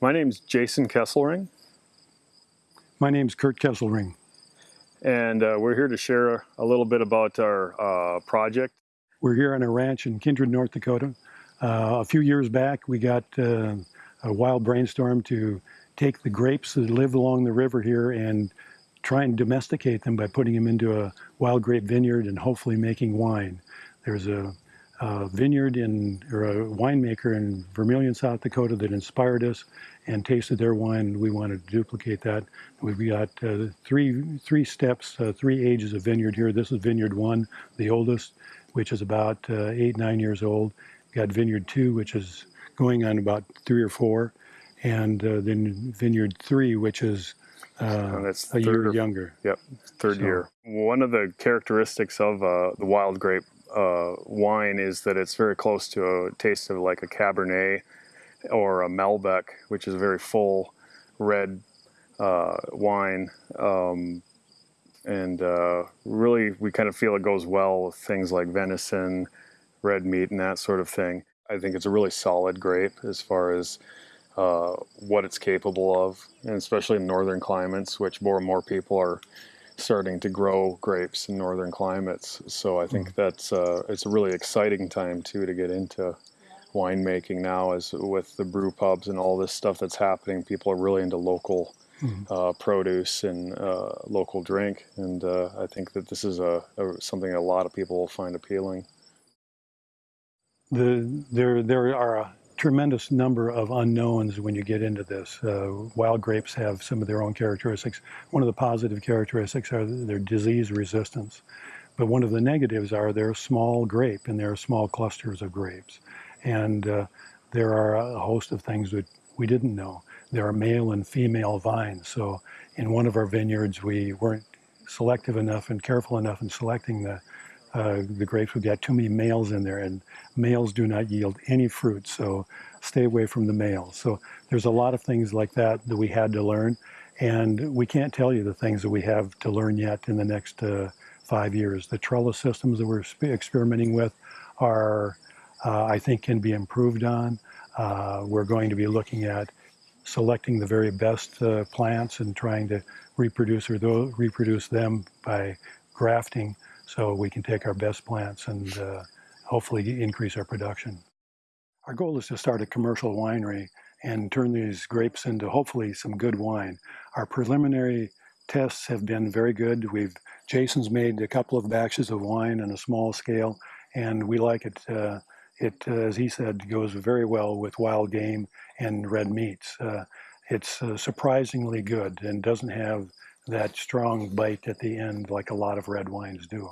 My name's Jason Kesselring, My name's Kurt Kesselring. and uh, we're here to share a little bit about our uh, project. We're here on a ranch in Kindred, North Dakota. Uh, a few years back, we got uh, a wild brainstorm to take the grapes that live along the river here and try and domesticate them by putting them into a wild grape vineyard and hopefully making wine. There's a, a vineyard in, or a winemaker in Vermilion, South Dakota that inspired us and tasted their wine. We wanted to duplicate that. We've got uh, three, three steps, uh, three ages of vineyard here. This is vineyard one, the oldest, which is about uh, eight, nine years old. Got vineyard two, which is going on about three or four. And uh, then vineyard three, which is uh, And it's a third year younger. Yep, third So- year. One of the characteristics of uh, the wild grape uh, wine is that it's very close to a taste of like a Cabernet or a Malbec, which is a very full red uh, wine. Um, and uh, really, we kind of feel it goes well with things like venison, red meat, and that sort of thing. I think it's a really solid grape as far as uh, what it's capable of, and especially in northern climates, which more and more people are starting to grow grapes in northern climates. So I think that's uh, it's a really exciting time too to get into winemaking now, as with the brew pubs and all this stuff that's happening. People are really into local Mhm. uh, produce and uh, local drink, and uh, I think that this is a, a something a lot of people will find appealing. The, there, there are tremendous number of unknowns when you get into this. Uh, wild grapes have some of their own characteristics. One of the positive characteristics are their disease resistance. But one of the negatives are they're small grape and they're small clusters of grapes. And uh, there are a host of things that we didn't know. There are male and female vines. So in one of our vineyards, we weren't selective enough and careful enough in selecting the uh, the grapes. We got too many males in there, and males do not yield any fruit. So stay away from the males. So there's a lot of things like that that we had to learn, and we can't tell you the things that we have to learn yet in the next uh, five years. The trellis systems that we're experimenting with are, uh, I think, can be improved on. Uh, we're going to be looking at selecting the very best uh, plants and trying to reproduce or reproduce them by grafting so we can take our best plants and uh, hopefully increase our production. Our goal is to start a commercial winery and turn these grapes into hopefully some good wine. Our preliminary tests have been very good. We've Jason's made a couple of batches of wine on a small scale, and we like it. Uh, it, uh, as he said, goes very well with wild game and red meats. Uh, it's uh, surprisingly good and doesn't have that strong bite at the end like a lot of red wines do.